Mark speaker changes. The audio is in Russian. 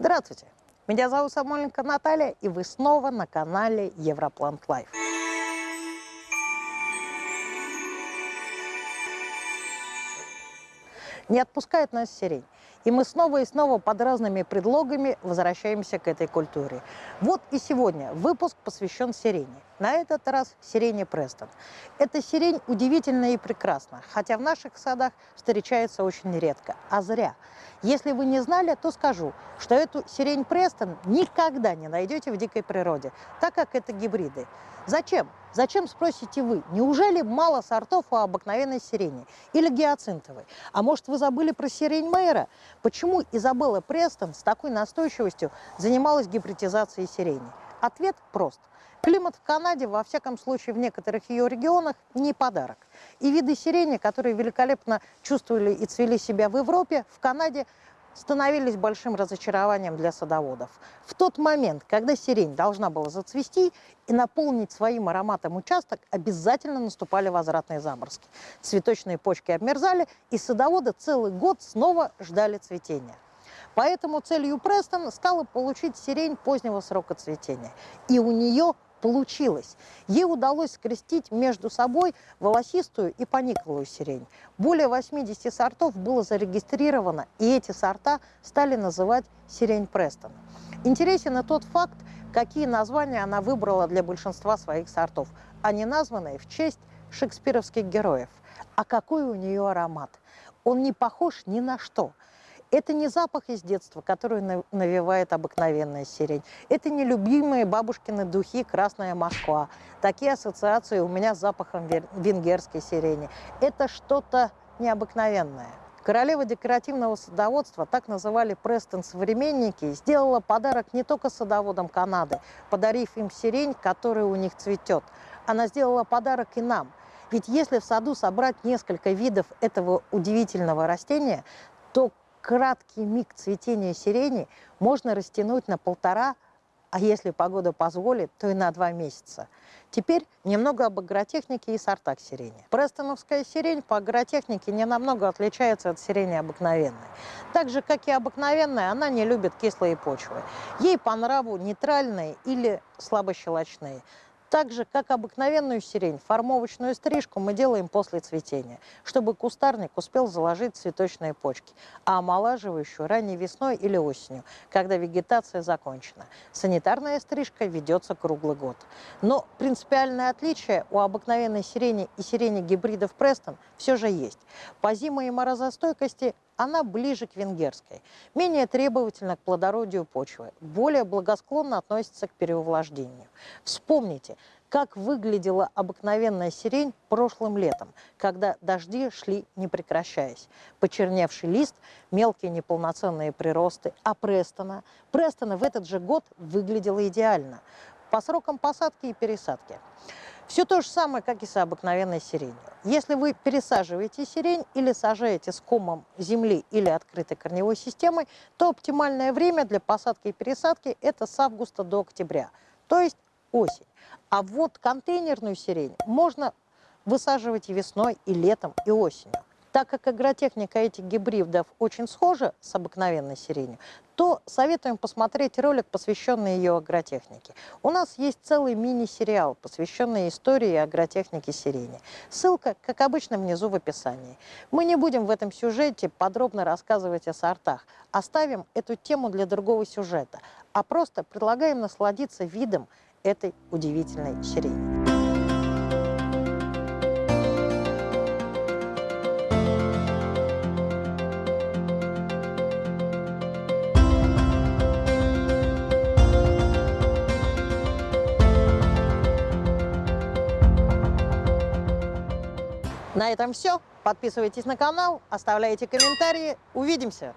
Speaker 1: Здравствуйте! Меня зовут Самойленко Наталья, и вы снова на канале Европлант Лайф. Не отпускает нас сирень. И мы снова и снова под разными предлогами возвращаемся к этой культуре. Вот и сегодня выпуск посвящен сирени. На этот раз сирене Престон. Эта сирень удивительна и прекрасна, хотя в наших садах встречается очень редко, а зря. Если вы не знали, то скажу, что эту сирень Престон никогда не найдете в дикой природе, так как это гибриды. Зачем? Зачем, спросите вы? Неужели мало сортов у обыкновенной сирени? Или гиацинтовой? А может, вы забыли про сирень Мейера? Почему Изабелла Престон с такой настойчивостью занималась гибридизацией сирени? Ответ прост. Климат в Канаде, во всяком случае в некоторых ее регионах, не подарок. И виды сирени, которые великолепно чувствовали и цвели себя в Европе, в Канаде становились большим разочарованием для садоводов. В тот момент, когда сирень должна была зацвести и наполнить своим ароматом участок, обязательно наступали возвратные заморозки. Цветочные почки обмерзали, и садоводы целый год снова ждали цветения. Поэтому целью Престон стало получить сирень позднего срока цветения. И у нее получилось. Ей удалось скрестить между собой волосистую и пониклую сирень. Более 80 сортов было зарегистрировано, и эти сорта стали называть сирень Престон. Интересен и тот факт, какие названия она выбрала для большинства своих сортов. Они названы в честь шекспировских героев. А какой у нее аромат? Он не похож ни на что – это не запах из детства, который навевает обыкновенная сирень. Это не любимые бабушкины духи «Красная Москва». Такие ассоциации у меня с запахом венгерской сирени. Это что-то необыкновенное. Королева декоративного садоводства, так называли Престон современники, сделала подарок не только садоводам Канады, подарив им сирень, которая у них цветет. Она сделала подарок и нам. Ведь если в саду собрать несколько видов этого удивительного растения, краткий миг цветения сирени можно растянуть на полтора, а если погода позволит, то и на два месяца. Теперь немного об агротехнике и сортах сирени. Престоновская сирень по агротехнике не намного отличается от сирени обыкновенной. Так же, как и обыкновенная, она не любит кислые почвы. Ей по нраву нейтральные или слабощелочные. Так же, как обыкновенную сирень, формовочную стрижку мы делаем после цветения, чтобы кустарник успел заложить цветочные почки, а омолаживающую ранней весной или осенью, когда вегетация закончена. Санитарная стрижка ведется круглый год. Но принципиальное отличие у обыкновенной сирени и сирени гибридов Престон все же есть. По зимо- и морозостойкости она ближе к венгерской, менее требовательна к плодородию почвы, более благосклонно относится к переувлаждению. Вспомните, как выглядела обыкновенная сирень прошлым летом, когда дожди шли не прекращаясь. Почерневший лист, мелкие неполноценные приросты, а Престона, Престона в этот же год выглядела идеально по срокам посадки и пересадки. Все то же самое, как и с обыкновенной сиренью. Если вы пересаживаете сирень или сажаете с комом земли или открытой корневой системой, то оптимальное время для посадки и пересадки – это с августа до октября, то есть осень. А вот контейнерную сирень можно высаживать и весной, и летом, и осенью. Так как агротехника этих гибридов очень схожа с обыкновенной сиренью, то советуем посмотреть ролик, посвященный ее агротехнике. У нас есть целый мини-сериал, посвященный истории агротехники сирени. Ссылка, как обычно, внизу в описании. Мы не будем в этом сюжете подробно рассказывать о сортах. Оставим эту тему для другого сюжета, а просто предлагаем насладиться видом этой удивительной сирени. На этом все. Подписывайтесь на канал, оставляйте комментарии. Увидимся!